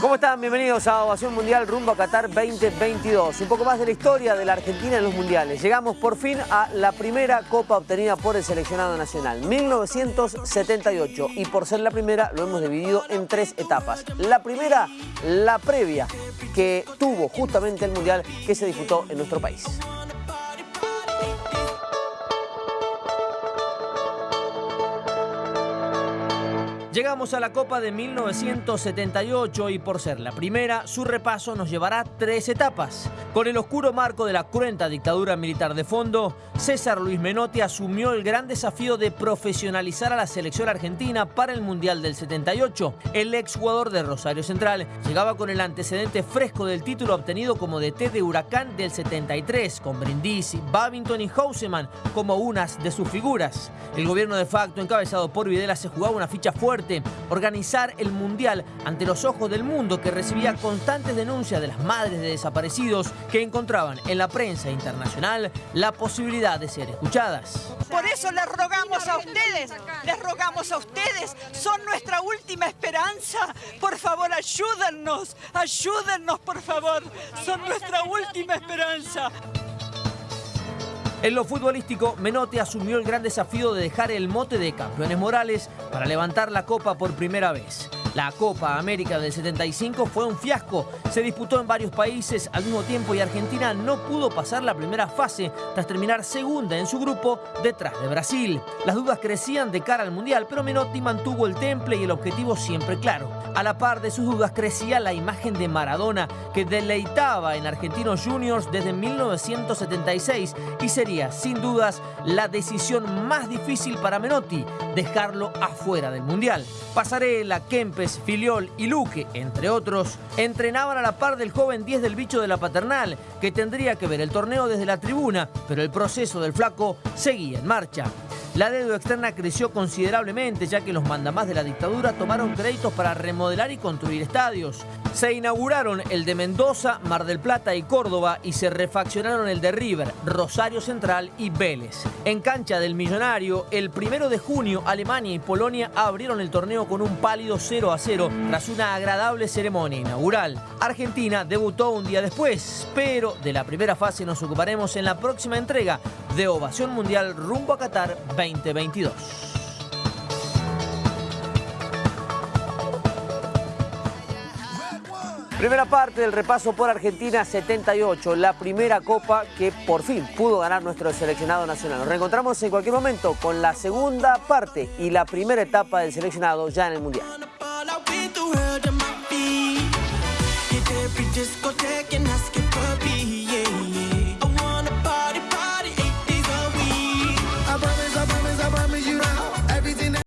¿Cómo están? Bienvenidos a Ovación Mundial rumbo a Qatar 2022. Un poco más de la historia de la Argentina en los mundiales. Llegamos por fin a la primera copa obtenida por el seleccionado nacional, 1978. Y por ser la primera lo hemos dividido en tres etapas. La primera, la previa, que tuvo justamente el mundial que se disputó en nuestro país. Llegamos a la Copa de 1978 y por ser la primera, su repaso nos llevará tres etapas. Con el oscuro marco de la cruenta dictadura militar de fondo, César Luis Menotti asumió el gran desafío de profesionalizar a la selección argentina para el Mundial del 78. El exjugador de Rosario Central llegaba con el antecedente fresco del título obtenido como DT de Huracán del 73, con Brindisi, Babington y Houseman como unas de sus figuras. El gobierno de facto, encabezado por Videla, se jugaba una ficha fuerte organizar el Mundial ante los ojos del mundo que recibía constantes denuncias de las madres de desaparecidos que encontraban en la prensa internacional la posibilidad de ser escuchadas. Por eso les rogamos a ustedes, les rogamos a ustedes, son nuestra última esperanza. Por favor, ayúdennos, ayúdennos, por favor, son nuestra última esperanza. En lo futbolístico, Menotti asumió el gran desafío de dejar el mote de campeones morales para levantar la copa por primera vez. La Copa América del 75 fue un fiasco. Se disputó en varios países al mismo tiempo y Argentina no pudo pasar la primera fase tras terminar segunda en su grupo detrás de Brasil. Las dudas crecían de cara al Mundial, pero Menotti mantuvo el temple y el objetivo siempre claro. A la par de sus dudas crecía la imagen de Maradona que deleitaba en Argentinos Juniors desde 1976 y sería sin dudas la decisión más difícil para Menotti, dejarlo afuera del Mundial. Pasarela, Kempe, Filiol y Luque, entre otros, entrenaban a la par del joven 10 del bicho de la paternal, que tendría que ver el torneo desde la tribuna, pero el proceso del flaco seguía en marcha. La deuda externa creció considerablemente ya que los mandamás de la dictadura tomaron créditos para remodelar y construir estadios. Se inauguraron el de Mendoza, Mar del Plata y Córdoba y se refaccionaron el de River, Rosario Central y Vélez. En cancha del Millonario, el primero de junio, Alemania y Polonia abrieron el torneo con un pálido 0 a 0 tras una agradable ceremonia inaugural. Argentina debutó un día después, pero de la primera fase nos ocuparemos en la próxima entrega de Ovación Mundial rumbo a Qatar 2022. Primera parte del repaso por Argentina 78, la primera copa que por fin pudo ganar nuestro seleccionado nacional. Nos reencontramos en cualquier momento con la segunda parte y la primera etapa del seleccionado ya en el Mundial.